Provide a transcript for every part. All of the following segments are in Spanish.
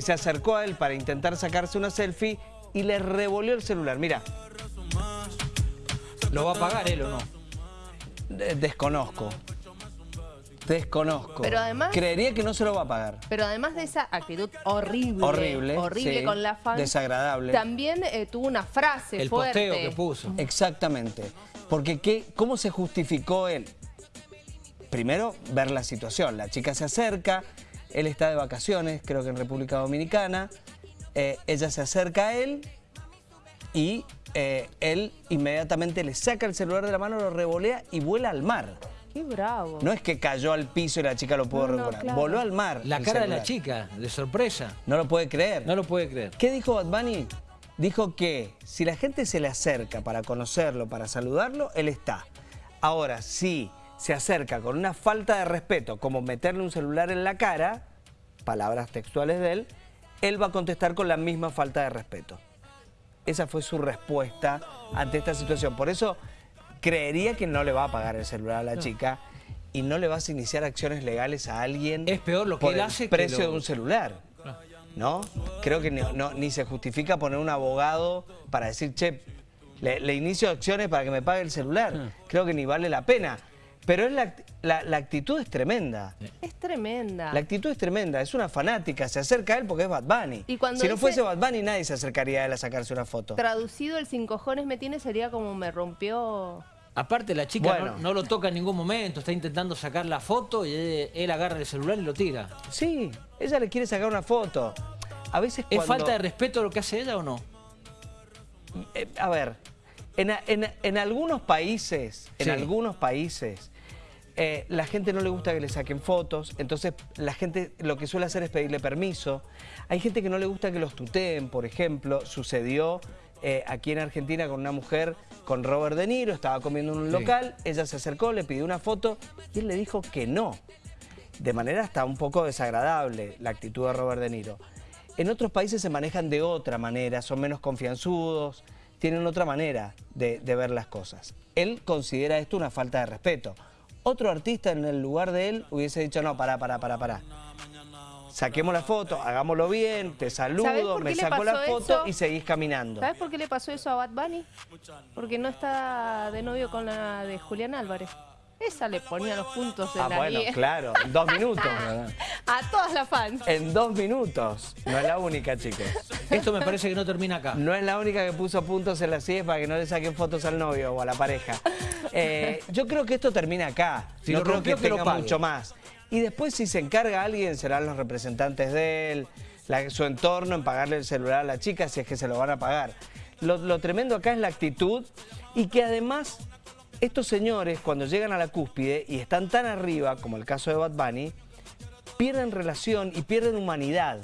se acercó a él para intentar sacarse una selfie y le revolvió el celular. Mira, ¿Lo va a pagar él o no? de- desconozco. Desconozco. Pero además- Creería que no se lo va a pagar. Pero además de esa actitud horrible, Horrible, horrible sí, con la fan, desagradable. también eh, tuvo una frase El fuerte. posteo que puso. Exactamente. Porque ¿qué, ¿cómo se justificó él? Primero, ver la situación. La chica se acerca, él está de vacaciones, creo que en República Dominicana. eh, ella se acerca a él y eh, él inmediatamente le saca el celular de la mano, lo revolea y vuela al mar. Qué bravo. No es que cayó al piso y la chica lo pudo No, no, recuperar. claro. Voló al mar. La cara de la chica, de sorpresa. No lo puede creer. No lo puede creer. ¿Qué dijo Bad Bunny? Dijo que si la gente se le acerca para conocerlo, para saludarlo, él está. Ahora, si se acerca con una falta de respeto, como meterle un celular en la cara, palabras textuales de él, él va a contestar con la misma falta de respeto. Esa fue su respuesta ante esta situación. Por eso creería que no le va a pagar el celular a la chica y no le vas a iniciar acciones legales a alguien Es peor lo que por él el hace que precio lo- de un celular. ¿No? Creo que ni, no- ni se justifica poner un abogado para decir, che, le, le inicio acciones para que me pague el celular. Hmm. Creo que ni vale la pena. Pero es la, la- la actitud es tremenda. Es tremenda. La actitud es tremenda, es una fanática, se acerca a él porque es Bad Bunny. Y cuando si no fuese Bad Bunny, nadie se acercaría a él a sacarse una foto. Traducido, el sin cojones me tiene sería como me rompió... Aparte la chica Bueno. no, no lo toca en ningún momento, está intentando sacar la foto y él, él agarra el celular y lo tira. Sí, ella le quiere sacar una foto. A veces ¿Es cuando- falta de respeto lo que hace ella o no? Eh, a ver, en, en- en algunos países, en Sí. algunos países, eh, la gente no le gusta que le saquen fotos, entonces la gente lo que suele hacer es pedirle permiso. Hay gente que no le gusta que los tuteen, por ejemplo, sucedió eh, aquí en Argentina con una mujer, con Robert De Niro, estaba comiendo en un Sí. local, ella se acercó, le pidió una foto y él le dijo que no. De manera hasta un poco desagradable la actitud de Robert De Niro. En otros países se manejan de otra manera, son menos confianzudos, tienen otra manera de, de ver las cosas. Él considera esto una falta de respeto. Otro artista en el lugar de él hubiese dicho, no, pará, pará, pará, pará. Saquemos la foto, hagámoslo bien, te ¿Sabés saludo, me saco la foto eso? y seguís caminando. ¿Sabes por qué le pasó eso a Bad Bunny? Porque no está de novio con la de Julián Álvarez. Esa le ponía los puntos en Ah, la bueno, guía. claro, en dos minutos. A todas las fans. En dos minutos. No es la única, chicos. Esto me parece que no termina acá. No es la única que puso puntos en la CIE para que no le saquen fotos al novio o a la pareja. Eh, yo creo que esto termina acá. Si no lo creo rompió, que que tenga mucho más. Y después si se encarga alguien, serán los representantes de él, la- su entorno en pagarle el celular a la chica si es que se lo van a pagar. Lo, lo tremendo acá es la actitud y que además estos señores cuando llegan a la cúspide y están tan arriba, como el caso de Bad Bunny, pierden relación y pierden humanidad.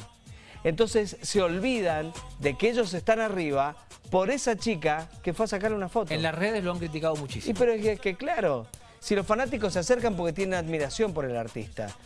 Entonces se olvidan de que ellos están arriba por esa chica que fue a sacarle una foto. En las redes lo han criticado Y muchísimo. pero es que, que claro, si los fanáticos se acercan porque tienen admiración por el artista.